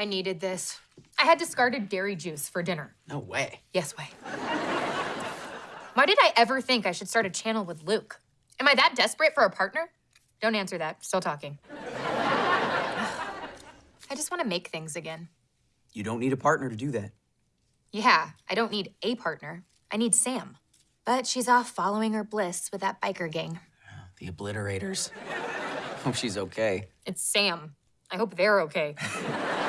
I needed this. I had discarded dairy juice for dinner. No way. Yes, way. Why did I ever think I should start a channel with Luke? Am I that desperate for a partner? Don't answer that. Still talking. I just want to make things again. You don't need a partner to do that. Yeah, I don't need a partner. I need Sam. But she's off following her bliss with that biker gang. The obliterators. Hope she's okay. It's Sam. I hope they're okay.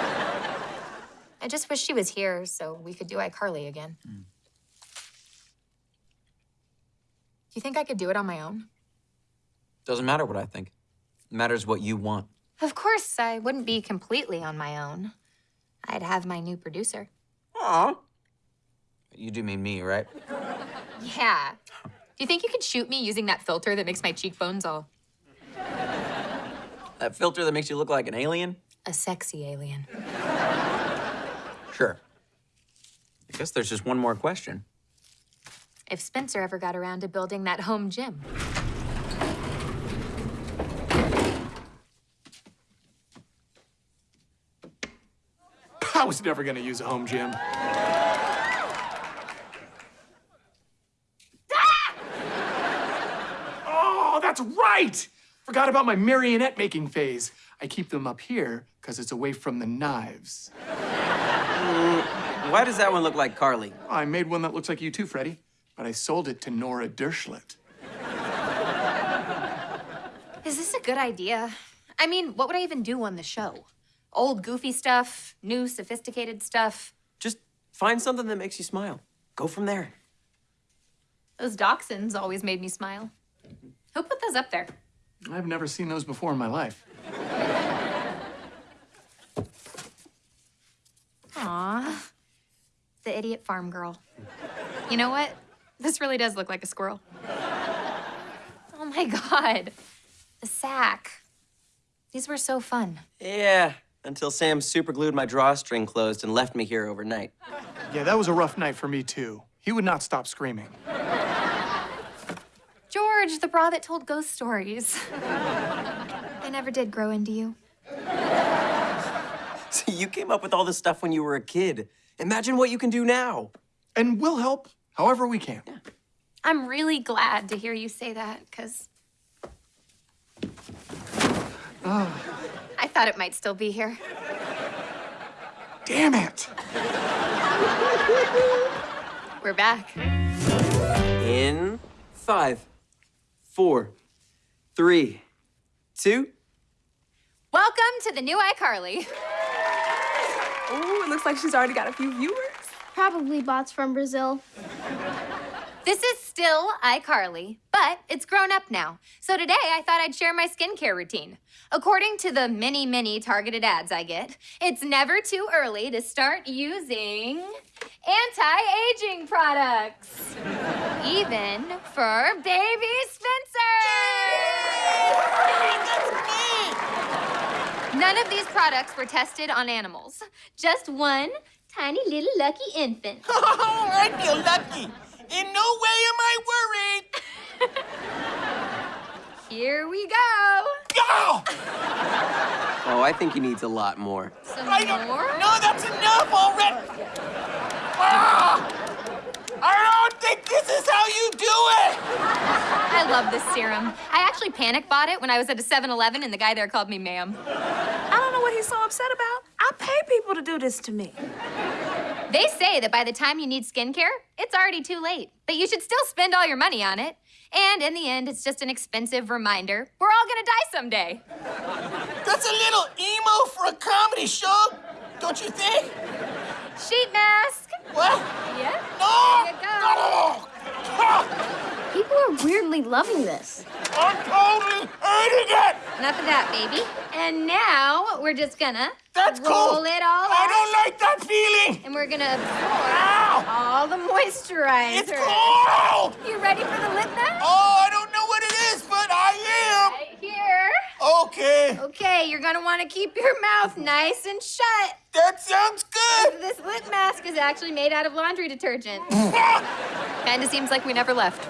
I just wish she was here so we could do iCarly again. Hmm. Do you think I could do it on my own? Doesn't matter what I think. It matters what you want. Of course, I wouldn't be completely on my own. I'd have my new producer. Aw. You do mean me, right? Yeah. Do you think you could shoot me using that filter that makes my cheekbones all That filter that makes you look like an alien? a sexy alien? Sure. I guess there's just one more question. If Spencer ever got around to building that home gym. I was never gonna use a home gym. Ah! Oh, that's right! Forgot about my marionette making phase. I keep them up here because it's away from the knives. Why does that one look like Carly? I made one that looks like you too, Freddie, but I sold it to Nora Dershlit. Is this a good idea? I mean, what would I even do on the show? Old goofy stuff, new sophisticated stuff. Just find something that makes you smile. Go from there. Those dachshunds always made me smile. Who put those up there? I've never seen those before in my life. Aw, the idiot farm girl. You know what? This really does look like a squirrel. Oh my god, the sack. These were so fun. Yeah, until Sam superglued my drawstring closed and left me here overnight. Yeah, that was a rough night for me too. He would not stop screaming. George, the bra that told ghost stories. I never did grow into you. So you came up with all this stuff when you were a kid. Imagine what you can do now. And we'll help however we can. Yeah. I'm really glad to hear you say that, because. I thought it might still be here. Damn it! We're back. In five, four, three, two. Welcome to the new iCarly. Ooh, it looks like she's already got a few viewers. Probably bots from Brazil. This is still iCarly, but it's grown up now. So today I thought I'd share my skincare routine. According to the many, many targeted ads I get, it's never too early to start using anti-aging products. Even for baby Spencer! None of these products were tested on animals. Just one tiny little lucky infant. Oh, I feel lucky. In no way am I worried. Here we go. Oh, Oh, I think he needs a lot more. Some I don't. more? No, that's enough already. Ah, I don't think this is how you do it. I love this serum. I actually panic bought it when I was at a 7-Eleven and the guy there called me ma'am. I don't know what he's so upset about. I pay people to do this to me. They say that by the time you need skincare, it's already too late. But you should still spend all your money on it. And in the end, it's just an expensive reminder. We're all gonna die someday. That's a little emo for a comedy show, don't you think? Sheet mask. What? Yeah. No! Here you go. No! People are weirdly loving this. I'm totally hating it. Enough of that, baby. And now we're just gonna That's roll cool. it all I out. don't like that feeling. And we're gonna absorb Ow! all the moisturizer. It's cold. You ready for the lip mask? Oh, I don't know what it is, but I am! Right here. Okay. Okay, you're gonna want to keep your mouth nice and shut. That sounds good. This lip mask is actually made out of laundry detergent. Kinda seems like we never left.